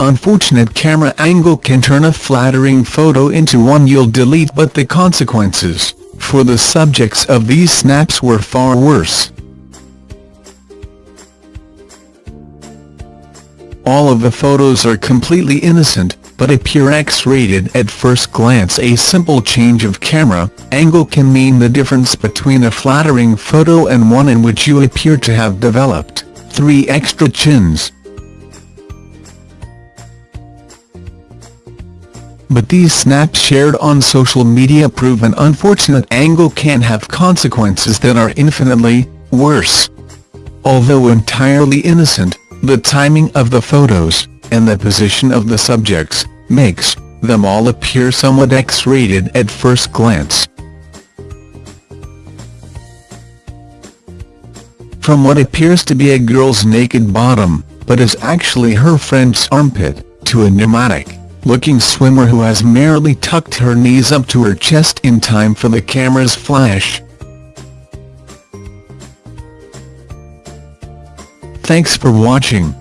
unfortunate camera angle can turn a flattering photo into one you'll delete but the consequences, for the subjects of these snaps were far worse. All of the photos are completely innocent, but appear X-rated at first glance a simple change of camera angle can mean the difference between a flattering photo and one in which you appear to have developed three extra chins. But these snaps shared on social media prove an unfortunate angle can have consequences that are infinitely worse. Although entirely innocent, the timing of the photos, and the position of the subjects, makes them all appear somewhat X-rated at first glance. From what appears to be a girl's naked bottom, but is actually her friend's armpit, to a pneumatic-looking swimmer who has merely tucked her knees up to her chest in time for the camera's flash. Thanks for watching.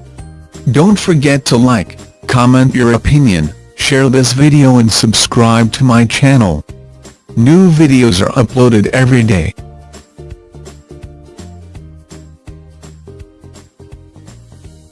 Don't forget to like, comment your opinion, share this video and subscribe to my channel. New videos are uploaded every day.